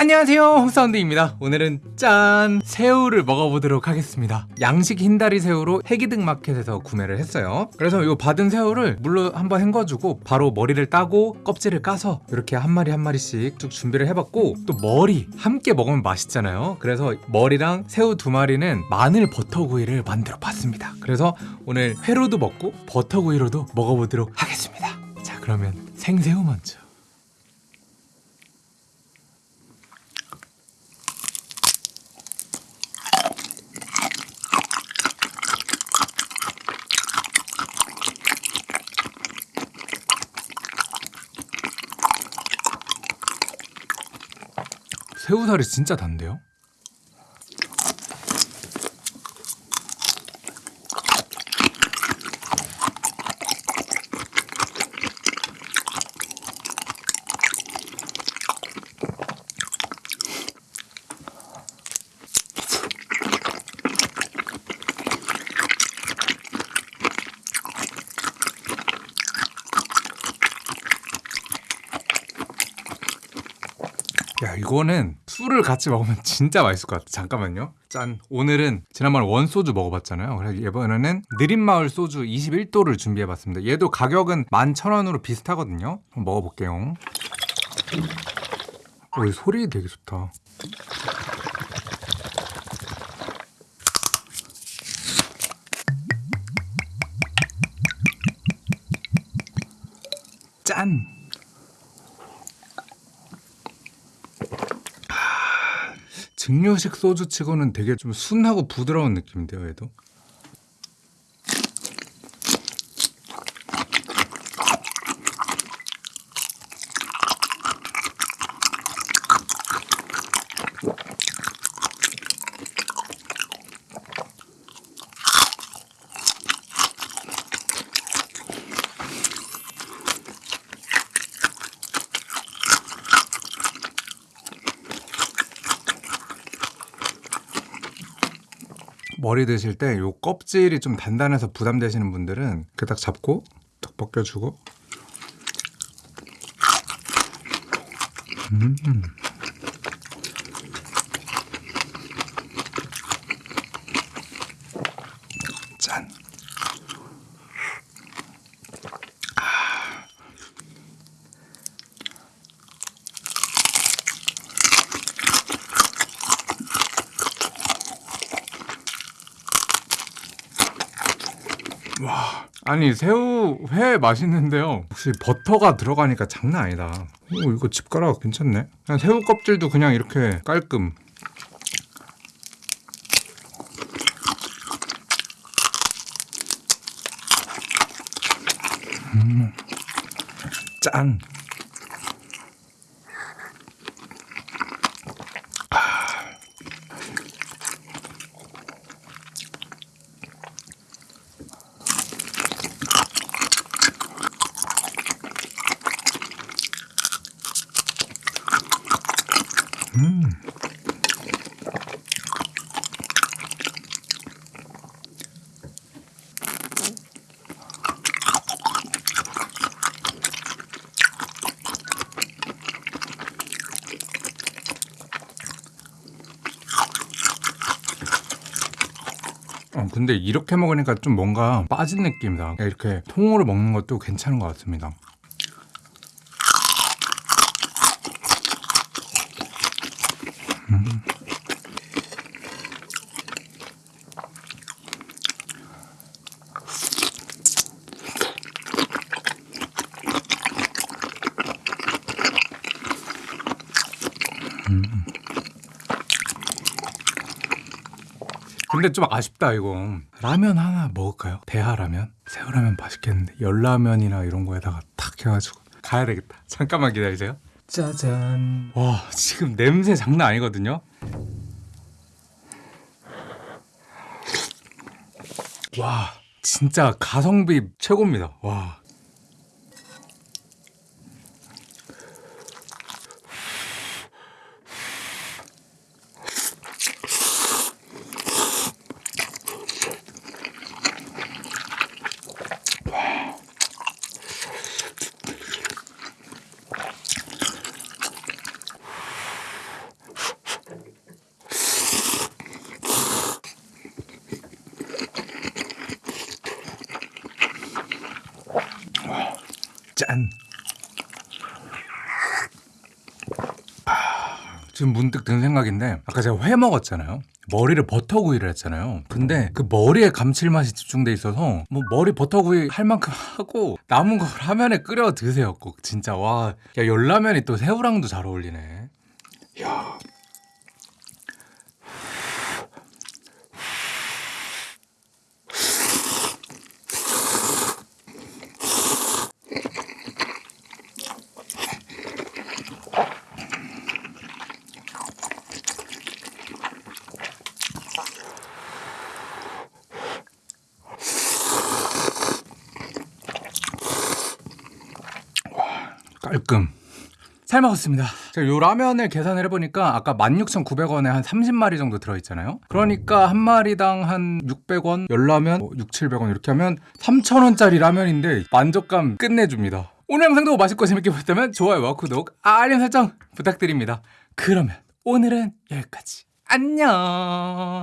안녕하세요. 홍사운드입니다. 오늘은 짠! 새우를 먹어보도록 하겠습니다. 양식 흰다리 새우로 해기등 마켓에서 구매를 했어요. 그래서 이 받은 새우를 물로 한번 헹궈주고 바로 머리를 따고 껍질을 까서 이렇게 한 마리 한 마리씩 쭉 준비를 해봤고 또 머리 함께 먹으면 맛있잖아요. 그래서 머리랑 새우 두 마리는 마늘 버터구이를 만들어 봤습니다. 그래서 오늘 회로도 먹고 버터구이로도 먹어보도록 하겠습니다. 자 그러면 생새우 먼저 새우살이 진짜 단데요? 야 이거는 술을 같이 먹으면 진짜 맛있을 것 같아. 잠깐만요. 짠. 오늘은 지난번에 원소주 먹어봤잖아요. 그래서 이번에는 느린마을 소주 21도를 준비해봤습니다. 얘도 가격은 11,000원으로 비슷하거든요. 한번 먹어볼게요. 오, 이 소리 되게 좋다. 짠 증류식 소주치고는 되게 좀 순하고 부드러운 느낌인데요, 얘도. 머리 드실 때 요 껍질이 좀 단단해서 부담되시는 분들은 그딱 잡고 딱 벗겨주고 음. 짠. 와. 아니 새우 회 맛있는데요. 혹시 버터가 들어가니까 장난 아니다. 오 이거 집가락 괜찮네. 그냥 새우 껍질도 그냥 이렇게 깔끔. 음. 짠 어, 근데 이렇게 먹으니까 좀 뭔가 빠진 느낌이다. 이렇게 통으로 먹는 것도 괜찮은 것 같습니다. 음. 음. 근데 좀 아쉽다 이거. 라면 하나 먹을까요? 대하라면? 새우라면 맛있겠는데? 열라면이나 이런 거에다가 탁 해가지고 가야 되겠다. 잠깐만 기다리세요. 짜잔. 와 지금 냄새 장난 아니거든요? 와 진짜 가성비 최고입니다. 와 짠. 아, 지금 문득 든 생각인데 아까 제가 회 먹었잖아요. 머리를 버터구이를 했잖아요. 근데 그 머리에 감칠맛이 집중돼 있어서 뭐 머리 버터구이 할 만큼 하고 남은 걸 라면에 끓여 드세요. 꼭 진짜 와. 야 열라면이 또 새우랑도 잘 어울리네. 야. 깔끔. 잘 먹었습니다. 제가 요 라면을 계산을 해보니까 아까 16,900원에 한 30마리 정도 들어있잖아요. 그러니까 한 마리당 한 600원, 열라면 뭐 6, 700원 이렇게 하면 3,000원짜리 라면인데 만족감 끝내줍니다. 오늘 영상도 맛있고 재밌게 보셨다면 좋아요와 구독, 알림 설정 부탁드립니다. 그러면 오늘은 여기까지. 안녕.